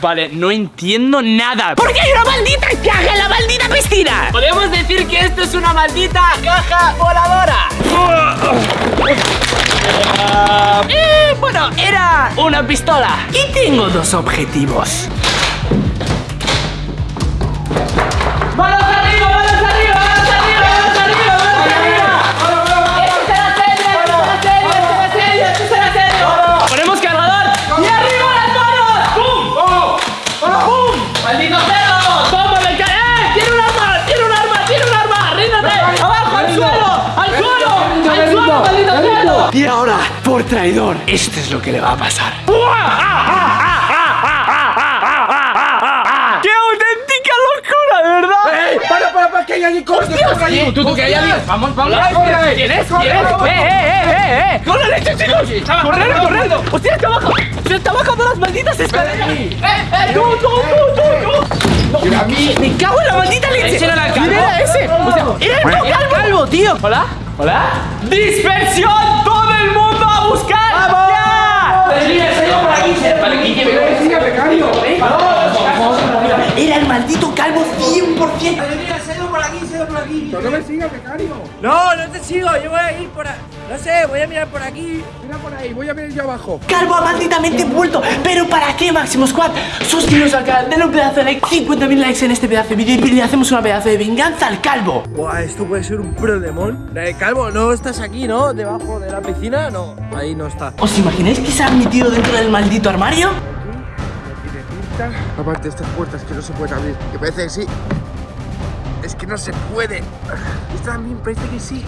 Vale, no entiendo nada. ¿Por qué hay una maldita caja en la maldita piscina? Podemos decir que esto es una maldita caja voladora. Eh, bueno, era una pistola. Y tengo dos objetivos. Y ahora, por traidor, esto es lo que le va a pasar. ¡Qué auténtica locura, de verdad! ¡Ey! ¡Para, para, para! ¡Que hay alguien! ¡Corre, corre allí! Tú, tú, que hay alguien. Vamos, vamos. corre. ¿Quién es? ¿Quién es? ¡Eh, eh, eh, eh! eh! ¡Con la leche, chicos! ¡Correr, correr! ¡Hostia, está abajo! ¡Se está bajando las malditas escaleras! ¡Eh, eh! ¡Tú, tú, tú, tú, tú! ¡Mira a mí! ¡Me cago en la maldita leche! ¡Ese no era el calvo! ¡Era ese! O sea, ¡Era el no calvo, tío! ¿Hola? ¿Hola? ¡Dispersión! ¡Todo el mundo a buscar! ¡Vamos! ¡Vale, Guille, venga, que siga, becario! Era el maldito calvo 100%. ¡Pero no me sigas, becario! No, no te sigo, yo voy a ir por ahí. No sé, voy a mirar por aquí. Mira por ahí, voy a ver yo abajo. Calvo ha malditamente vuelto. ¿Pero para qué, Máximo Squad? Suscríbete al canal, denle un pedazo de like, 50.000 likes en este pedazo de vídeo y le hacemos una pedazo de venganza al calvo. Buah, esto puede ser un problemón. Eh, Calvo, no estás aquí, ¿no? Debajo de la piscina, no. Ahí no está. ¿Os imagináis que se ha metido dentro del maldito armario? Aparte, estas puertas que no se pueden abrir. Que parece que sí. Es que no se puede. Esta también parece que sí.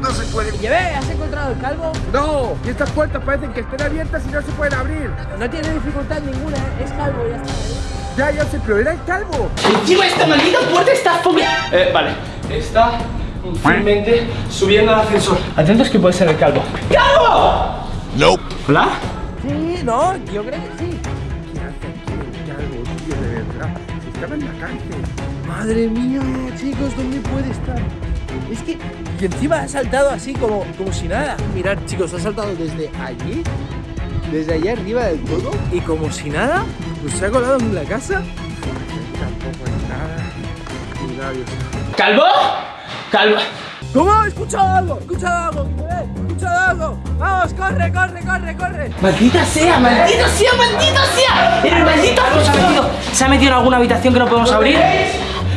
No se puede. Llevé, ¿has encontrado el calvo? ¡No! Y estas puertas parecen que estén abiertas y no se pueden abrir. No tiene dificultad ninguna, ¿eh? es calvo, ya está. ¿eh? Ya, ya sé, pero era el calvo. Encima esta maldita puerta está fobia. Eh, vale. Está firmemente subiendo al ascensor. Atentos que puede ser el calvo. ¡Calvo! Nope. ¿Hola? Sí, no, yo creo que sí. ¿Qué hace aquí el calvo, tío, de verdad? Si estaba en la cárcel. Madre mía, chicos, ¿dónde puede estar? Es que, y encima ha saltado así como, como si nada. Mirad, chicos, ha saltado desde allí, desde allá arriba del todo, y como si nada, pues se ha colado en la casa. Tampoco hay nada. Cuidado, Dios. ¿Calvo? Calvo. ¿Cómo? ¿He escuchado algo? ¿He escuchado algo? ¡Vamos, corre, corre, corre, corre! ¡Maldita sea! ¡Maldito sea! ¡Maldito sea! ¡El maldito se ha metido! ¿Se ha metido en alguna habitación que no podemos abrir?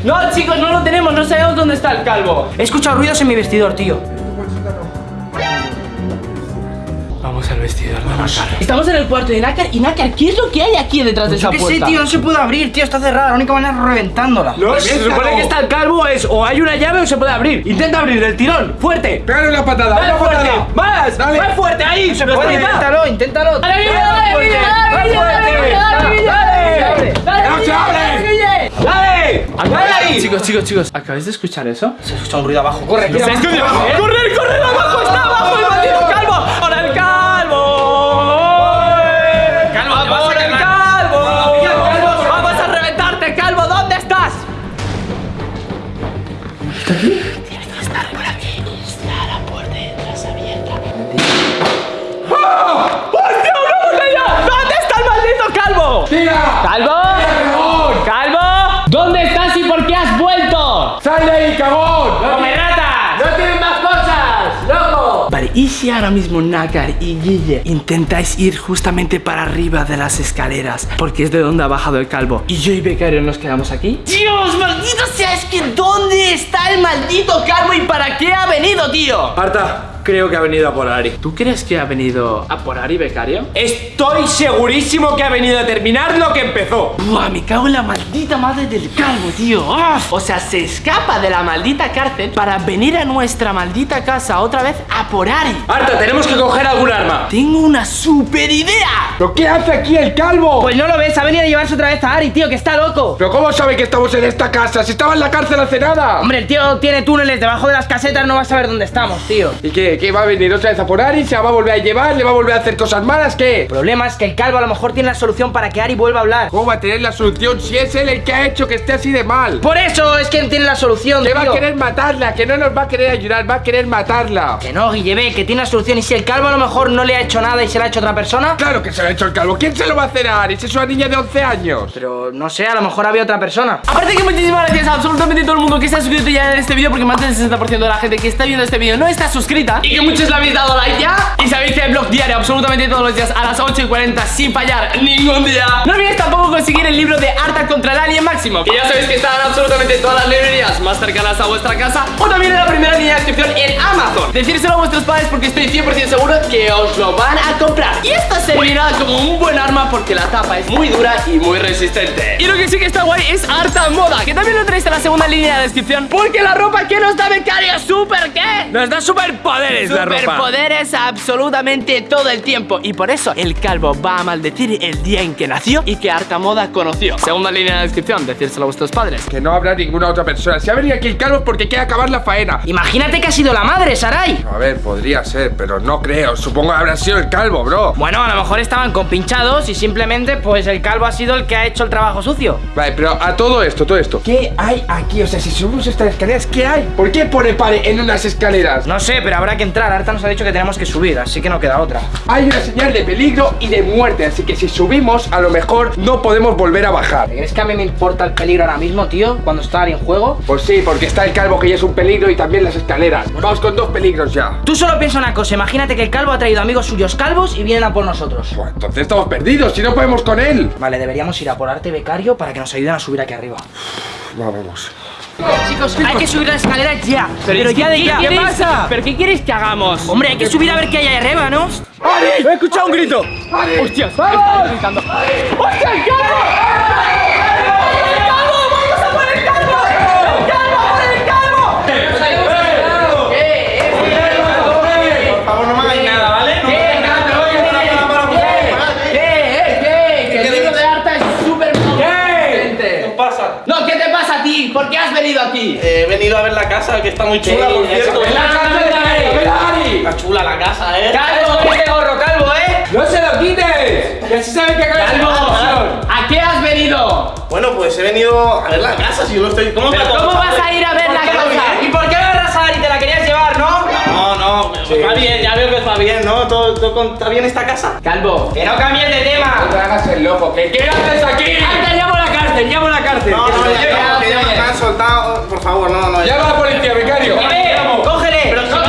No, chicos, no lo tenemos, no sabemos dónde está el calvo. He escuchado ruidos en mi vestidor, tío. Al vestidor de Nácar. Estamos en el cuarto de Nácar y Nácar, ¿qué es lo que hay aquí detrás de esa Yo qué puerta? sé, tío, no se puede abrir, tío, está cerrada. La única manera es reventándola. No, se supone que está el calvo es o hay una llave o se puede abrir. Intenta abrir del tirón, fuerte. Pégale una patada, Dale una fuerte, patada. más, Dale. más fuerte ahí. Se Pues inténtalo, inténtalo. Dale, Guille, dale, Guille, dale, Guille, dale, Guille, dale, Guille, dale. Dale, ¡No se abre! dale. ¡Dale! ¡Dale ahí! Chicos, chicos, chicos, ¿acabáis de escuchar eso? Se escucha un ruido abajo. Corre, ¿Se escucha? ¡Correr, correr! ¡Abajo está ¿Está aquí? Si ahora mismo Nácar y Guille intentáis ir justamente para arriba de las escaleras? Porque es de donde ha bajado el calvo. ¿Y yo y Becario nos quedamos aquí? ¡Dios, maldito sea! Es que ¿dónde está el maldito calvo y para qué ha venido, tío? Marta, creo que ha venido a por Ari. ¿Tú crees que ha venido a por Ari, Becario? Estoy segurísimo que ha venido a terminar lo que empezó. Buah, me cago en la maldita madre del calvo, tío. ¡Ah! O sea, se escapa de la maldita cárcel para venir a nuestra maldita casa otra vez a por Ari. Marta, tenemos que coger algún arma. Tengo una super idea. ¿Pero qué hace aquí el calvo? Pues no lo ves, ha venido a llevarse otra vez a Ari, tío, que está loco. ¿Pero cómo sabe que estamos en esta casa? Si estaba en la cárcel hace nada. Hombre, el tío tiene túneles debajo de las casetas, no va a saber dónde estamos, tío. ¿Y qué? ¿Qué? ¿Qué va a venir otra vez a por Ari? ¿Se la va a volver a llevar? ¿Le va a volver a hacer cosas malas? ¿Qué? El problema es que el calvo a lo mejor tiene la solución para que Ari vuelva a hablar. ¿Cómo va a tener la solución si es él el que ha hecho que esté así de mal? Por eso es que él tiene la solución, Que va a querer matarla, que no nos va a querer ayudar, va a querer matarla. Que no, Guillebe, que tiene la solución. Y si el calvo a lo mejor no le ha hecho nada y se la ha hecho otra persona. Claro que se lo ha hecho el calvo. ¿Quién se lo va a hacer a Ari? Si es una niña de 11 años. Pero no sé, a lo mejor había otra persona. Aparte que muchísimas gracias a absolutamente todo el mundo que está suscrito ya en este vídeo Porque más del 60% de la gente que está viendo este vídeo no está suscrita Y que muchos le habéis dado like ya. Y sabéis que hay blog diario absolutamente todos los días a las 8 y 40 sin fallar ningún día. No olvidéis tampoco conseguir el libro de Arta contra el Alien Máximo. Que ya sabéis que está en absolutamente todas las librerías más cercanas a vuestra casa O también en la primera línea de descripción en Amazon. Decírselo a vuestros padres porque estoy 100% seguro que os lo van a comprar. Y esto servirá como un buen arma porque la tapa es muy dura y muy resistente. Y lo que sí que está guay es harta moda Que también lo tenéis en la segunda línea de descripción Porque la ropa que nos da becario super ¿qué? Nos da superpoderes la ropa. Superpoderes absolutamente todo el tiempo Y por eso el calvo va a maldecir el día en que nació y que harta moda conoció Segunda línea de descripción, decírselo a vuestros padres Que no habrá ninguna otra persona. Si ha venido aquí el calvo es porque quiere acabar la faena. Imagínate que ha sido la madre, Sarai. A ver, podría ser, pero no creo. Supongo que habrá sido el calvo, bro. Bueno, a lo mejor estaban compinchados y simplemente pues el calvo ha sido el que ha hecho el trabajo sucio. Vale, pero a todo esto, todo esto. ¿Qué hay aquí? O sea, si subimos estas escaleras, ¿qué hay? ¿Por qué pone pare en unas escaleras? No sé, pero habrá que entrar. Arta nos ha dicho que tenemos que subir, así que no queda otra. Hay una señal de peligro y de muerte, así que si subimos, a lo mejor no podemos volver a bajar. ¿Crees que a mí me importa el peligro ahora mismo, tío? Cuando está en juego. Pues sí, porque está el calvo que ya es un peligro y también las escaleras. Vamos con dos peligros ya. Tú solo piensa una cosa, imagínate que el calvo ha traído amigos suyos calvos y vienen a por nosotros. Pues entonces estamos perdidos, si no podemos con él. Vale, deberíamos ir a por arte becario para que nos ayuden a subir aquí arriba. Vamos. Chicos, hay que subir la escalera ya. Pero, ya de ya. ¿Qué pasa? ¿Pero qué quieres que hagamos? Hombre, hay que subir a ver qué hay ahí arriba, ¿no? ¡Ari! ¡He escuchado un grito! ¡Hostias! ¡Vamos! gritando. Venido aquí? Eh, He venido a ver la casa, que está muy chula, por cierto. Está chula la casa, ¿eh? ¡Calvo, este gorro, calvo, eh! ¡No se lo quites! Que así saben que acaba de ¡Calvo! ¿A qué has venido? Bueno, pues he venido a ver la casa, si yo no estoy... ¿Cómo, ¿Pero me cómo vas a ir a ver ¿Por la casa? ¿Y por qué agarras a Ari? ¿Te la querías llevar, no? No, no, está bien, ya veo que está bien, ¿no? ¿Todo, todo con- está bien esta casa? Calvo, que no cambies de tema. No te hagas el loco, que ¿qué haces aquí? ¡Anda, llamo a la cárcel, llamo a la cárcel! No, no, lo ya, no, que ya me han soltado, por favor, no, no. Llama a la policía, becario. ¡Cógele! No ¡Cógele! no.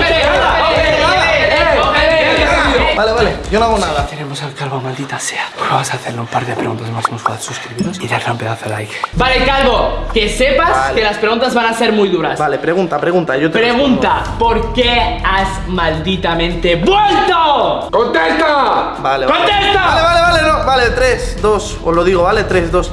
Vale, vale, yo no hago nada. Tenemos al calvo, maldita sea. Vamos a hacerle un par de preguntas máximos para suscribiros y darle un pedazo de like. Vale, calvo, que sepas Vale. que las preguntas van a ser muy duras. Vale, pregunta, pregunta, yo te Pregunta, ¿por qué has malditamente vuelto? ¡Contesta! Vale, vale. ¡Contesta! Vale, vale, vale, no, vale, 3, 2, os lo digo, vale, 3, 2.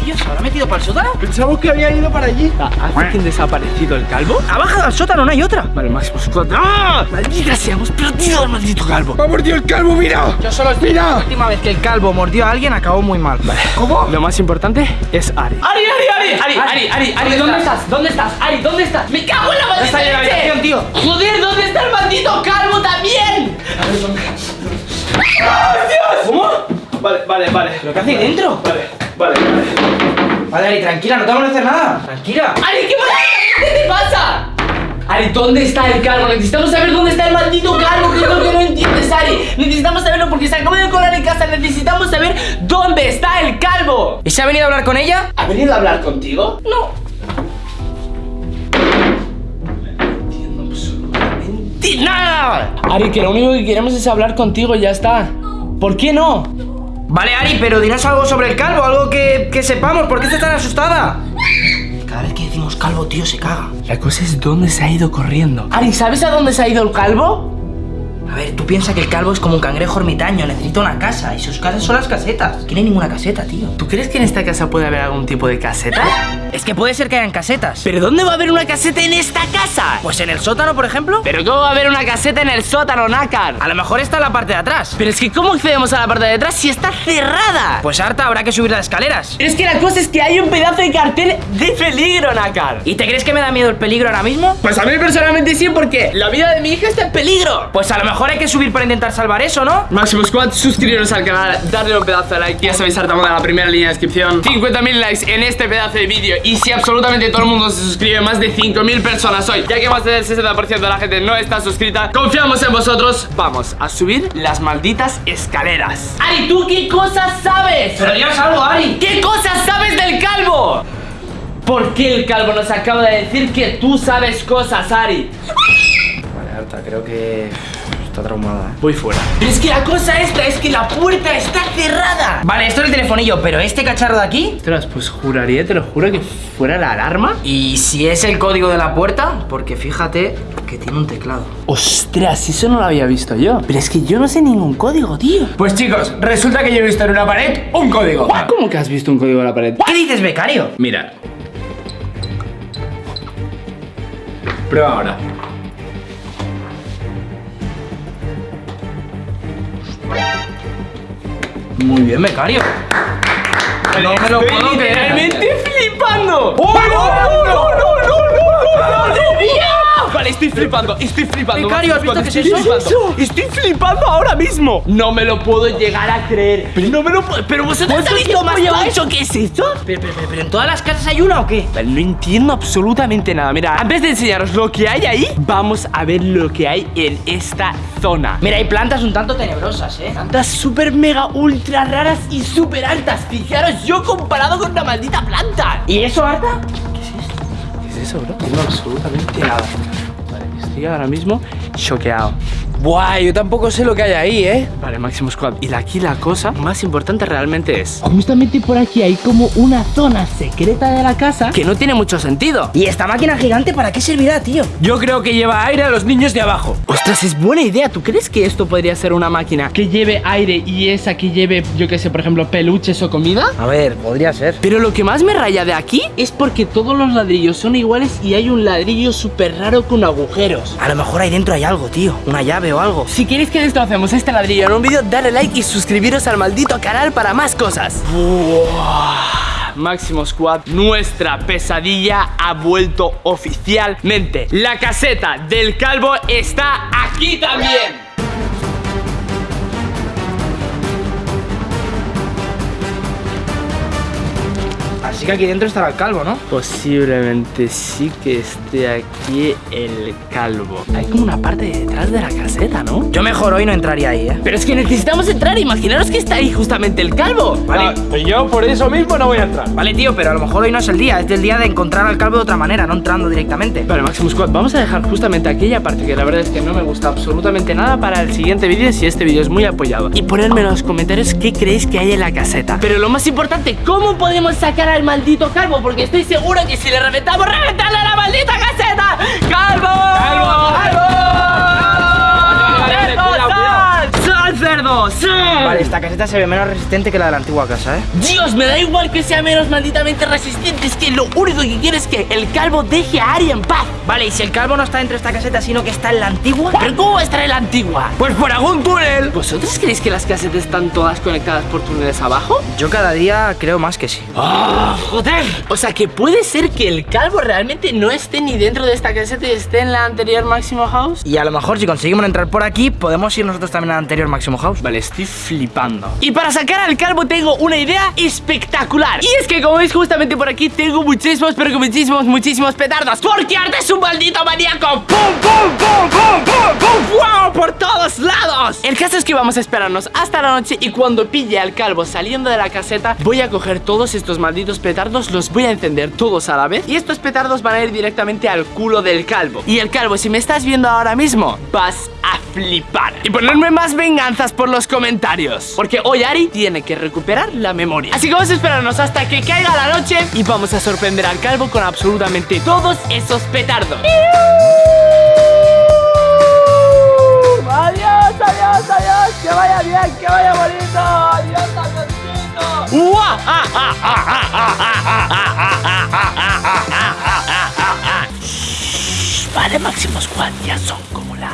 ¿Qué, tío? ¿Se habrá metido para el sótano? Pensamos que había ido para allí. ¿Hace que desaparecido el calvo? Ha bajado al sótano, no hay otra. Vale, Máximo Squad. ¡Ah! ¡Maldita sea! ¡Hemos perdido al maldito calvo! ¡Va a mordido el calvo, mira! Yo solo estoy. Mira. La última vez que el calvo mordió a alguien acabó muy mal. Vale. ¿Cómo? Lo más importante es Ari. ¡Ari, Ari, Ari! ¡Ari, Ari, Ari! Ari ¿Dónde estás? ¿Dónde estás? ¡Ari, ¿dónde estás? ¡Me cago en la maldita está en la habitación, tío. ¡Joder, ¿dónde está el maldito calvo también? ¡Ah, Dios! ¿Cómo? Vale, vale, vale. ¿Pero qué hace dentro? Vale, vale, vale. Vale, Ari, tranquila, no te vamos a hacer nada. Tranquila. ¡Ari, qué maldita! ¿Qué te pasa? Ari, ¿dónde está el calvo? Necesitamos saber dónde está el maldito calvo, que es lo que no entiendes, Ari. Necesitamos saberlo porque se acaba de colar en casa. Necesitamos saber dónde está el calvo. ¿Y se ha venido a hablar con ella? ¿Ha venido a hablar contigo? No. ¡Ti- ¡Nada! Ari, que lo único que queremos es hablar contigo y ya está. ¿Por qué no? Vale, Ari, pero dinos algo sobre el calvo, algo que, que sepamos. ¿Por qué estás tan asustada? Cada vez que decimos calvo, tío, se caga. La cosa es dónde se ha ido corriendo. Ari, ¿sabes a dónde se ha ido el calvo? A ver, tú piensas que el calvo es como un cangrejo ermitaño, necesita una casa. Y sus casas son las casetas. No tiene ninguna caseta, tío. ¿Tú crees que en esta casa puede haber algún tipo de caseta? Es que puede ser que hayan casetas. ¿Pero dónde va a haber una caseta en esta casa? Pues en el sótano, por ejemplo. ¿Pero cómo va a haber una caseta en el sótano, Nácar? A lo mejor está en la parte de atrás. Pero es que ¿cómo accedemos a la parte de atrás si está cerrada? Pues harta habrá que subir las escaleras. Es que la cosa es que hay un pedazo de cartel de peligro, Nácar. ¿Y te crees que me da miedo el peligro ahora mismo? Pues a mí personalmente sí, porque la vida de mi hija está en peligro. Pues a lo mejor hay que subir para intentar salvar eso, ¿no? Máximo Squad, suscribiros al canal, darle un pedazo de like Ya sabéis, hartamos de la primera línea de descripción 50.000 likes en este pedazo de vídeo Y si absolutamente todo el mundo se suscribe, más de 5.000 personas hoy Ya que más del 60% de la gente no está suscrita Confiamos en vosotros Vamos a subir las malditas escaleras Ari, ¿tú qué cosas sabes? Pero dinos algo, Ari. ¿Qué cosas sabes del calvo? ¿Por qué el calvo nos acaba de decir que tú sabes cosas, Ari? Vale, Arta, creo que está traumada. ¿eh? Voy fuera Pero es que la cosa esta es que la puerta está cerrada Vale, esto es el telefonillo, pero este cacharro de aquí. Ostras, pues juraría, te lo juro que fuera la alarma Y si es el código de la puerta, porque fíjate que tiene un teclado. Ostras, eso no lo había visto yo Pero es que yo no sé ningún código, tío Pues chicos, resulta que yo he visto en una pared un código. ¿Cómo que has visto un código en la pared? ¿Qué dices, becario? Mira. Prueba ahora. Muy bien, becario. No me lo puedo creer. Literalmente flipando ¡Oh, no, no, no, no, no, no, Vale, estoy flipando, estoy flipando Becario, ¿has visto estoy qué es eso? flipando. Estoy flipando ahora mismo No me lo puedo llegar a creer Pero no me lo puedo Pero vosotros sabéis cómo mucho qué es esto Pero, pero, pero, pero, ¿en todas las casas hay una o qué? Vale, no entiendo absolutamente nada Mira, antes de enseñaros lo que hay ahí Vamos a ver lo que hay en esta zona Mira, hay plantas un tanto tenebrosas, ¿eh? Plantas súper mega ultra raras y súper altas Fijaros yo comparado con una maldita planta ¿Y eso, Arta? ¿Qué es eso, bro? No, absolutamente nada Vale, estoy ahora mismo choqueado Buah, yo tampoco sé lo que hay ahí, ¿eh? Vale, Máximo Squad Y aquí la cosa más importante realmente es Justamente por aquí hay como una zona secreta de la casa Que no tiene mucho sentido ¿Y esta máquina gigante para qué servirá, tío? Yo creo que lleva aire a los niños de abajo. Ostras, es buena idea. ¿Tú crees que esto podría ser una máquina que lleve aire y esa que lleve, yo qué sé, por ejemplo, peluches o comida? A ver, podría ser. Pero lo que más me raya de aquí es porque todos los ladrillos son iguales y hay un ladrillo súper raro con agujeros. A lo mejor ahí dentro hay algo, tío. Una llave o algo. Si queréis que destrocemos este ladrillo en un vídeo, dale like y suscribiros al maldito canal para más cosas. Máximo Squad, nuestra pesadilla ha vuelto oficialmente. La caseta del calvo está aquí también. Así que aquí dentro estará el calvo, ¿no? Posiblemente sí que esté aquí el calvo. Hay como una parte detrás de la caseta, ¿no? Yo mejor hoy no entraría ahí, ¿eh? Pero es que necesitamos entrar, imaginaros que está ahí justamente el calvo. Vale. pues yo por eso mismo no voy a entrar. Vale, tío, pero a lo mejor hoy no es el día. Es el día de encontrar al calvo de otra manera, no entrando directamente. Vale, Maximus Squad, vamos a dejar justamente aquella parte que la verdad es que no me gusta absolutamente nada para el siguiente vídeo si este vídeo es muy apoyado. Y ponerme en los comentarios qué creéis que hay en la caseta. Pero lo más importante, ¿cómo podemos sacar al maldito calvo? Porque estoy seguro que si le reventamos, reventarle a la maldita caseta. ¡Calvo! ¡Calvo! ¡Calvo! Vale, esta caseta se ve menos resistente que la de la antigua casa, ¿eh? Dios, me da igual que sea menos malditamente resistente Es que lo único que quiero es que el calvo deje a Ari en paz Vale, y si el calvo no está dentro de esta caseta, sino que está en la antigua. ¿Pero cómo va a estar en la antigua? Pues por algún túnel. ¿Vosotros creéis que las casetas están todas conectadas por túneles abajo? Yo cada día creo más que sí. ¡Ah, joder! O sea, que puede ser que el calvo realmente no esté ni dentro de esta caseta y esté en la anterior Máximo House. Y a lo mejor si conseguimos entrar por aquí, podemos ir nosotros también al anterior Máximo House. Vale, estoy flipando. Y para sacar al calvo tengo una idea espectacular. Y es que como veis justamente por aquí tengo muchísimos, pero que muchísimos, muchísimos petardos. Porque Arte es un maldito maníaco. ¡Pum, pum, pum, pum, pum, pum! ¡Wow! Por todos lados. El caso es que vamos a esperarnos hasta la noche y cuando pille al calvo saliendo de la caseta, voy a coger todos estos malditos petardos, los voy a encender todos a la vez. Y estos petardos van a ir directamente al culo del calvo. Y el calvo, si me estás viendo ahora mismo, vas flipar Y ponerme más venganzas por los comentarios Porque hoy Ari tiene que recuperar la memoria Así que vamos a esperarnos hasta que caiga la noche Y vamos a sorprender al calvo con absolutamente todos esos petardos ¡Adiós, adiós, adiós! ¡Que vaya bien, que vaya bonito! ¡Adiós, adiósito! Vale, Máximo Squad, son como la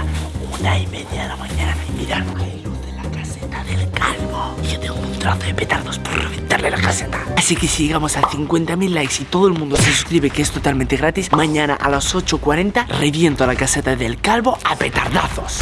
una y media de la mañana. Y mirad, hay luz de la caseta del calvo. Y yo tengo un trozo de petardos por reventarle la caseta. Así que si llegamos a 50.000 likes y todo el mundo se suscribe, que es totalmente gratis, mañana a las 8.40 reviento la caseta del calvo a petardazos.